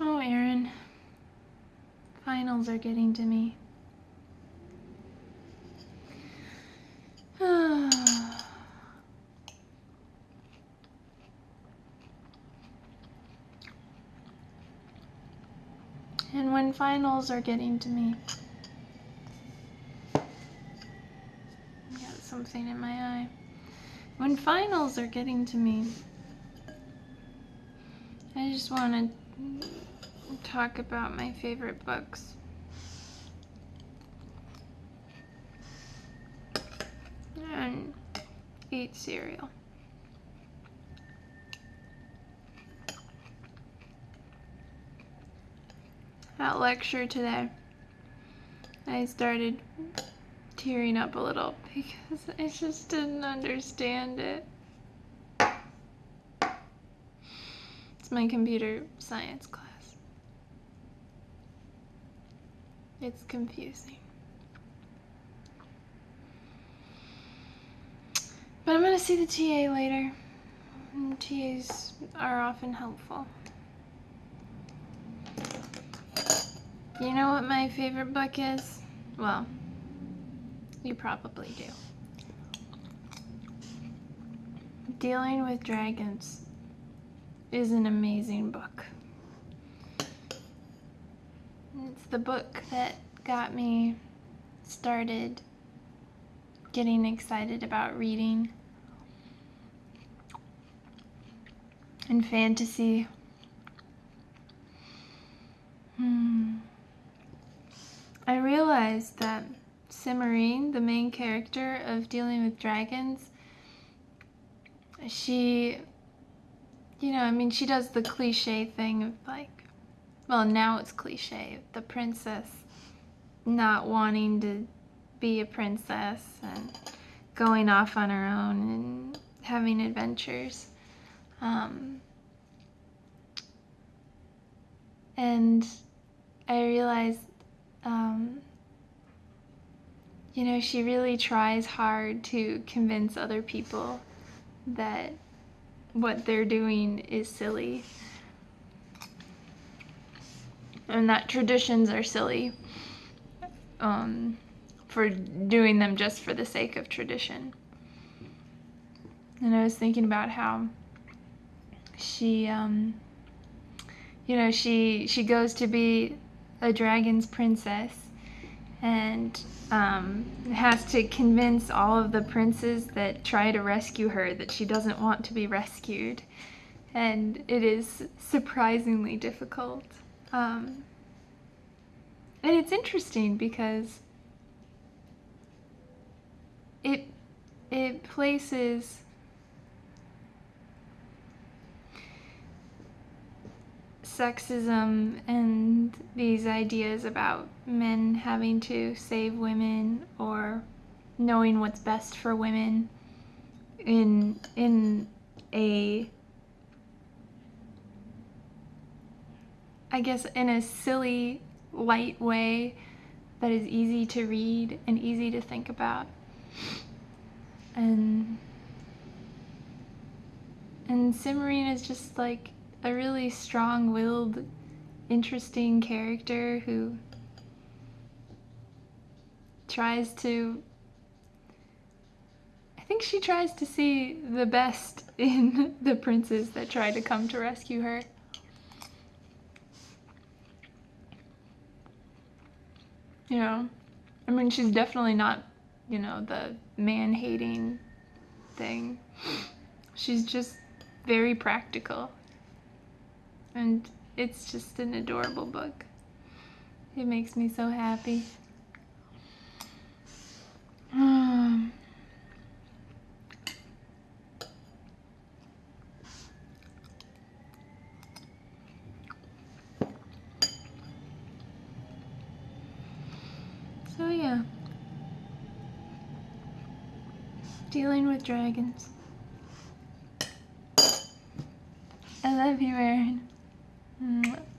Oh, finals are getting to me. and when finals are getting to me. I Got something in my eye. When finals are getting to me, I just want to talk about my favorite books. And eat cereal. At lecture today, I started tearing up a little because I just didn't understand it. It's my computer science class. It's confusing. But I'm going to see the TA later. And TAs are often helpful. You know what my favorite book is? Well, you probably do. Dealing with Dragons is an amazing book. It's the book that got me started getting excited about reading and fantasy. Hmm. I realized that Cimorene, the main character of Dealing with Dragons, she, you know, I mean, she does the cliche thing of like, well, now it's cliche, the princess not wanting to be a princess and going off on her own and having adventures. Um, and I realized um, you know, she really tries hard to convince other people that what they're doing is silly and that traditions are silly um, for doing them just for the sake of tradition. And I was thinking about how she, um, you know, she she goes to be a dragon's princess and um, has to convince all of the princes that try to rescue her that she doesn't want to be rescued. And it is surprisingly difficult. Um, and it's interesting because it it places sexism and these ideas about men having to save women or knowing what's best for women in in a I guess in a silly light way that is easy to read and easy to think about. And and Cimorene is just like a really strong-willed, interesting character who tries to I think she tries to see the best in the princes that try to come to rescue her. You know, I mean, she's definitely not, you know, the man-hating thing. She's just very practical and it's just an adorable book. It makes me so happy. Um, so yeah. Dealing with dragons. I love you, Aaron. 嗯